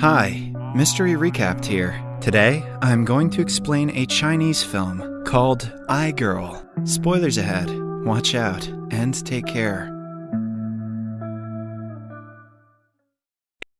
Hi, Mystery Recapped here. Today, I'm going to explain a Chinese film called I Girl. Spoilers ahead. Watch out and take care.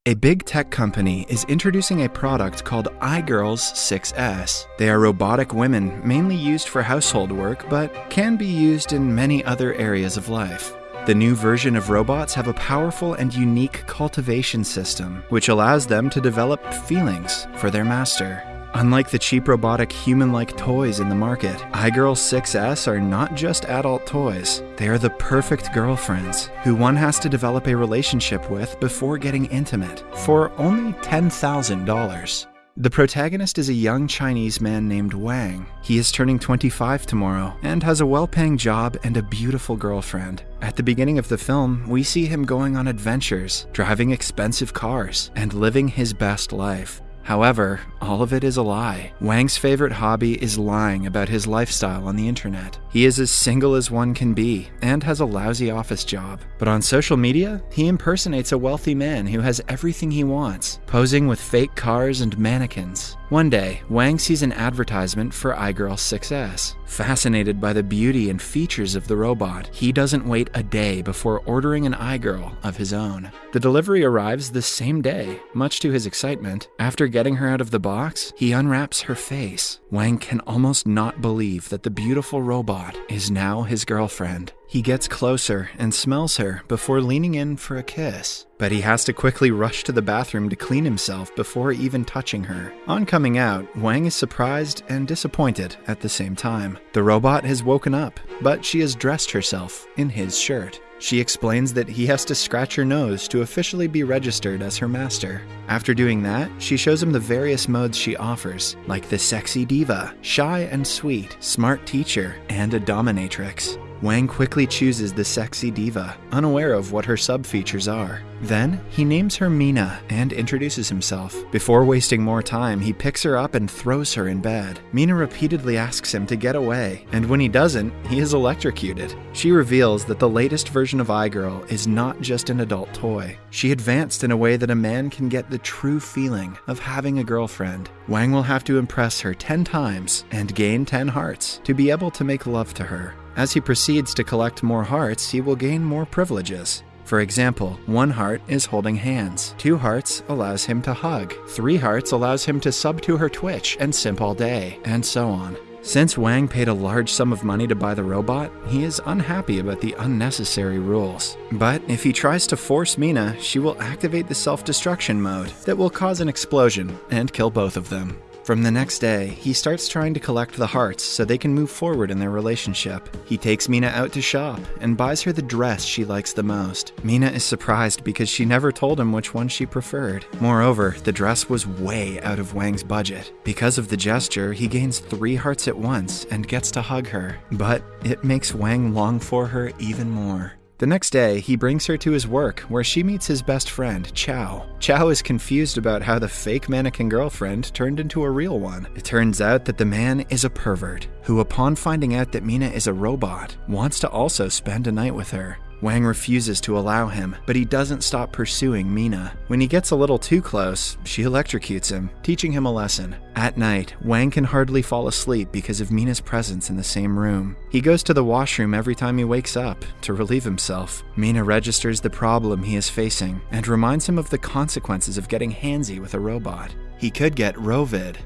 A big tech company is introducing a product called iGirls 6S. They are robotic women mainly used for household work, but can be used in many other areas of life. The new version of robots have a powerful and unique cultivation system, which allows them to develop feelings for their master. Unlike the cheap robotic human like toys in the market, iGirl 6S are not just adult toys. They are the perfect girlfriends who one has to develop a relationship with before getting intimate for only $10,000. The protagonist is a young Chinese man named Wang. He is turning 25 tomorrow and has a well paying job and a beautiful girlfriend. At the beginning of the film, we see him going on adventures, driving expensive cars, and living his best life. However, all of it is a lie. Wang's favorite hobby is lying about his lifestyle on the internet. He is as single as one can be and has a lousy office job. But on social media, he impersonates a wealthy man who has everything he wants, posing with fake cars and mannequins. One day, Wang sees an advertisement for iGirl 6S. Fascinated by the beauty and features of the robot, he doesn't wait a day before ordering an iGirl of his own. The delivery arrives the same day. Much to his excitement, after getting her out of the box, he unwraps her face. Wang can almost not believe that the beautiful robot is now his girlfriend. He gets closer and smells her before leaning in for a kiss, but he has to quickly rush to the bathroom to clean himself before even touching her. On coming out, Wang is surprised and disappointed at the same time. The robot has woken up, but she has dressed herself in his shirt. She explains that he has to scratch her nose to officially be registered as her master. After doing that, she shows him the various modes she offers, like the sexy diva, shy and sweet, smart teacher, and a dominatrix. Wang quickly chooses the sexy diva, unaware of what her sub features are. Then, he names her Mina and introduces himself. Before wasting more time, he picks her up and throws her in bed. Mina repeatedly asks him to get away, and when he doesn't, he is electrocuted. She reveals that the latest version of iGirl is not just an adult toy. She advanced in a way that a man can get the true feeling of having a girlfriend. Wang will have to impress her 10 times and gain 10 hearts to be able to make love to her. As he proceeds to collect more hearts, he will gain more privileges. For example, one heart is holding hands, two hearts allows him to hug, three hearts allows him to sub to her Twitch and simp all day, and so on. Since Wang paid a large sum of money to buy the robot, he is unhappy about the unnecessary rules. But if he tries to force Mina, she will activate the self destruction mode that will cause an explosion and kill both of them. From the next day, he starts trying to collect the hearts so they can move forward in their relationship. He takes Mina out to shop and buys her the dress she likes the most. Mina is surprised because she never told him which one she preferred. Moreover, the dress was way out of Wang's budget. Because of the gesture, he gains three hearts at once and gets to hug her. But it makes Wang long for her even more. The next day, he brings her to his work, where she meets his best friend, Chow. Chow is confused about how the fake mannequin girlfriend turned into a real one. It turns out that the man is a pervert, who, upon finding out that Mina is a robot, wants to also spend a night with her. Wang refuses to allow him, but he doesn't stop pursuing Mina. When he gets a little too close, she electrocutes him, teaching him a lesson. At night, Wang can hardly fall asleep because of Mina's presence in the same room. He goes to the washroom every time he wakes up to relieve himself. Mina registers the problem he is facing and reminds him of the consequences of getting handsy with a robot. He could get Rovid,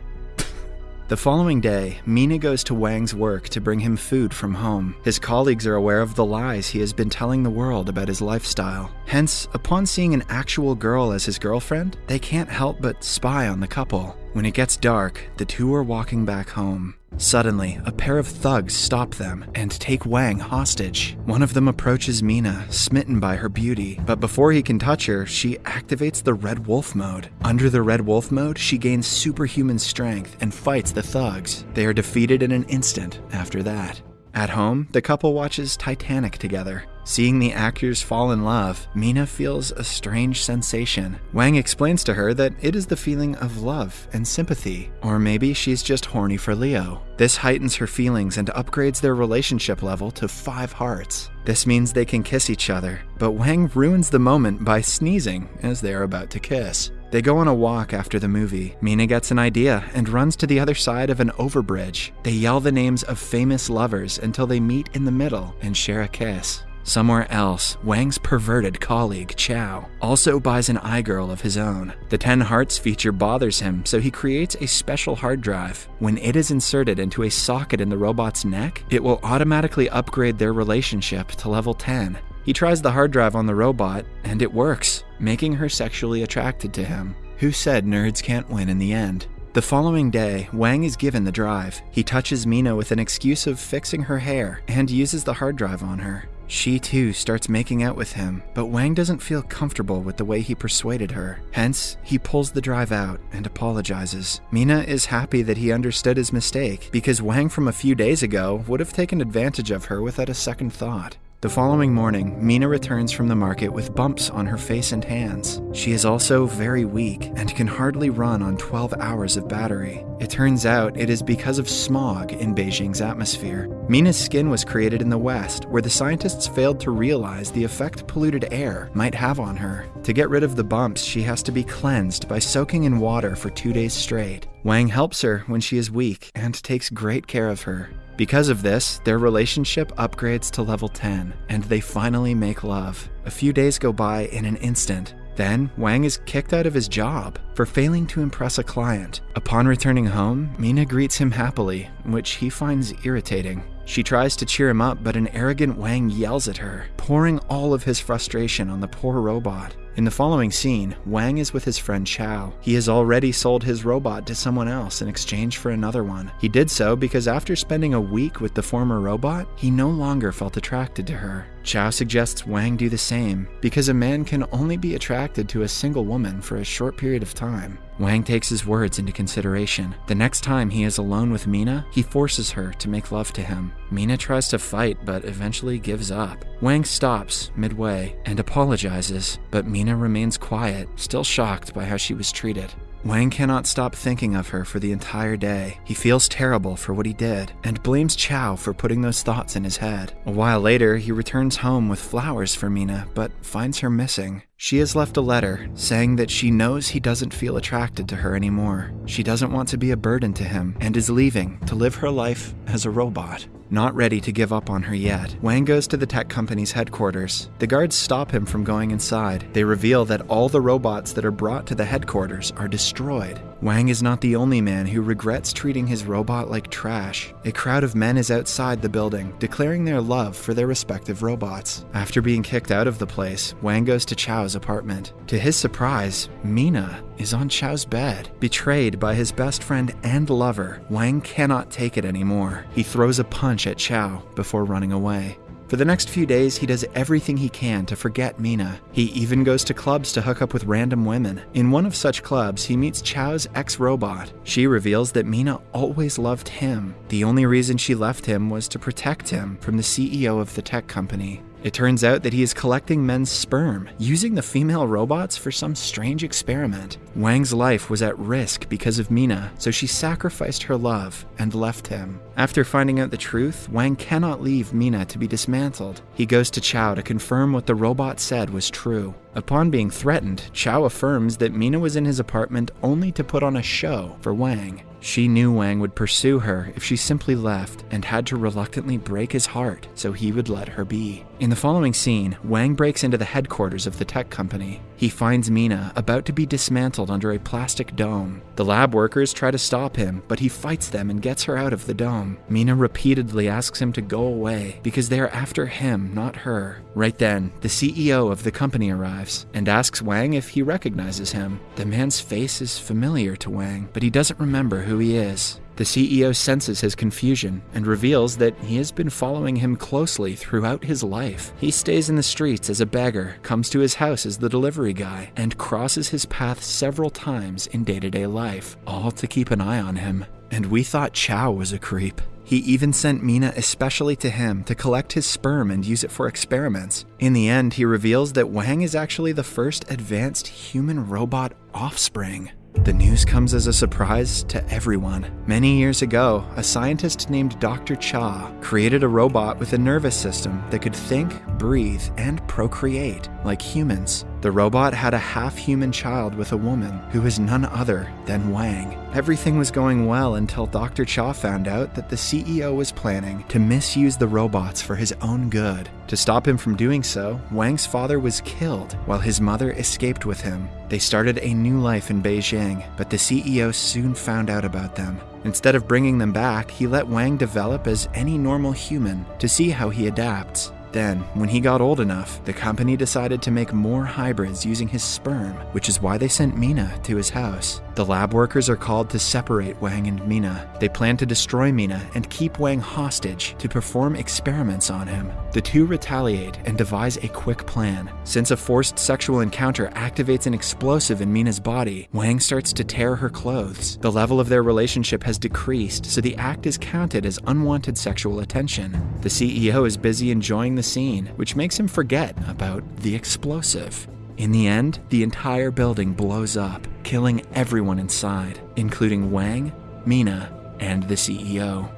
the following day, Mina goes to Wang's work to bring him food from home. His colleagues are aware of the lies he has been telling the world about his lifestyle. Hence, upon seeing an actual girl as his girlfriend, they can't help but spy on the couple. When it gets dark, the two are walking back home. Suddenly, a pair of thugs stop them and take Wang hostage. One of them approaches Mina, smitten by her beauty, but before he can touch her, she activates the Red Wolf mode. Under the Red Wolf mode, she gains superhuman strength and fights the thugs. They are defeated in an instant after that. At home, the couple watches Titanic together. Seeing the actors fall in love, Mina feels a strange sensation. Wang explains to her that it is the feeling of love and sympathy, or maybe she's just horny for Leo. This heightens her feelings and upgrades their relationship level to five hearts. This means they can kiss each other, but Wang ruins the moment by sneezing as they are about to kiss. They go on a walk after the movie. Mina gets an idea and runs to the other side of an overbridge. They yell the names of famous lovers until they meet in the middle and share a kiss. Somewhere else, Wang's perverted colleague, Chow, also buys an iGirl of his own. The 10 Hearts feature bothers him, so he creates a special hard drive. When it is inserted into a socket in the robot's neck, it will automatically upgrade their relationship to level 10. He tries the hard drive on the robot, and it works, making her sexually attracted to him. Who said nerds can't win in the end? The following day, Wang is given the drive. He touches Mina with an excuse of fixing her hair and uses the hard drive on her. She too starts making out with him, but Wang doesn't feel comfortable with the way he persuaded her. Hence, he pulls the drive out and apologizes. Mina is happy that he understood his mistake because Wang from a few days ago would have taken advantage of her without a second thought. The following morning, Mina returns from the market with bumps on her face and hands. She is also very weak and can hardly run on 12 hours of battery. It turns out it is because of smog in Beijing's atmosphere. Mina's skin was created in the West, where the scientists failed to realize the effect polluted air might have on her. To get rid of the bumps, she has to be cleansed by soaking in water for two days straight. Wang helps her when she is weak and takes great care of her. Because of this, their relationship upgrades to level 10, and they finally make love. A few days go by in an instant. Then, Wang is kicked out of his job for failing to impress a client. Upon returning home, Mina greets him happily, which he finds irritating. She tries to cheer him up, but an arrogant Wang yells at her, pouring all of his frustration on the poor robot. In the following scene, Wang is with his friend Chow. He has already sold his robot to someone else in exchange for another one. He did so because after spending a week with the former robot, he no longer felt attracted to her. Chow suggests Wang do the same because a man can only be attracted to a single woman for a short period of time. Wang takes his words into consideration. The next time he is alone with Mina, he forces her to make love to him. Mina tries to fight but eventually gives up. Wang stops midway and apologizes, but Mina remains quiet, still shocked by how she was treated. Wang cannot stop thinking of her for the entire day. He feels terrible for what he did and blames Chow for putting those thoughts in his head. A while later, he returns home with flowers for Mina, but finds her missing. She has left a letter saying that she knows he doesn't feel attracted to her anymore. She doesn't want to be a burden to him and is leaving to live her life as a robot. Not ready to give up on her yet, Wang goes to the tech company's headquarters. The guards stop him from going inside. They reveal that all the robots that are brought to the headquarters are destroyed. Wang is not the only man who regrets treating his robot like trash. A crowd of men is outside the building, declaring their love for their respective robots. After being kicked out of the place, Wang goes to Chow's apartment. To his surprise, Mina is on Chow's bed. Betrayed by his best friend and lover, Wang cannot take it anymore. He throws a punch at Chow before running away. For the next few days, he does everything he can to forget Mina. He even goes to clubs to hook up with random women. In one of such clubs, he meets Chow's ex robot. She reveals that Mina always loved him. The only reason she left him was to protect him from the CEO of the tech company. It turns out that he is collecting men's sperm, using the female robots for some strange experiment. Wang's life was at risk because of Mina, so she sacrificed her love and left him. After finding out the truth, Wang cannot leave Mina to be dismantled. He goes to Chow to confirm what the robot said was true. Upon being threatened, Chow affirms that Mina was in his apartment only to put on a show for Wang. She knew Wang would pursue her if she simply left and had to reluctantly break his heart so he would let her be. In the following scene, Wang breaks into the headquarters of the tech company. He finds Mina about to be dismantled under a plastic dome. The lab workers try to stop him, but he fights them and gets her out of the dome. Mina repeatedly asks him to go away because they are after him, not her. Right then, the CEO of the company arrives and asks Wang if he recognizes him. The man's face is familiar to Wang, but he doesn't remember who he is. The CEO senses his confusion and reveals that he has been following him closely throughout his life. He stays in the streets as a beggar, comes to his house as the delivery guy, and crosses his path several times in day to day life, all to keep an eye on him. And we thought Chow was a creep. He even sent Mina especially to him to collect his sperm and use it for experiments. In the end, he reveals that Wang is actually the first advanced human robot offspring. The news comes as a surprise to everyone. Many years ago, a scientist named Dr. Cha created a robot with a nervous system that could think, breathe, and procreate like humans. The robot had a half human child with a woman who was none other than Wang. Everything was going well until Dr. Cha found out that the CEO was planning to misuse the robots for his own good. To stop him from doing so, Wang's father was killed while his mother escaped with him. They started a new life in Beijing, but the CEO soon found out about them. Instead of bringing them back, he let Wang develop as any normal human to see how he adapts. Then, when he got old enough, the company decided to make more hybrids using his sperm, which is why they sent Mina to his house. The lab workers are called to separate Wang and Mina. They plan to destroy Mina and keep Wang hostage to perform experiments on him. The two retaliate and devise a quick plan. Since a forced sexual encounter activates an explosive in Mina's body, Wang starts to tear her clothes. The level of their relationship has decreased, so the act is counted as unwanted sexual attention. The CEO is busy enjoying the scene, which makes him forget about the explosive. In the end, the entire building blows up, killing everyone inside, including Wang, Mina, and the CEO.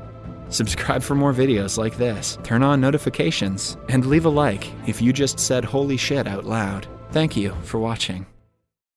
Subscribe for more videos like this, turn on notifications, and leave a like if you just said holy shit out loud. Thank you for watching.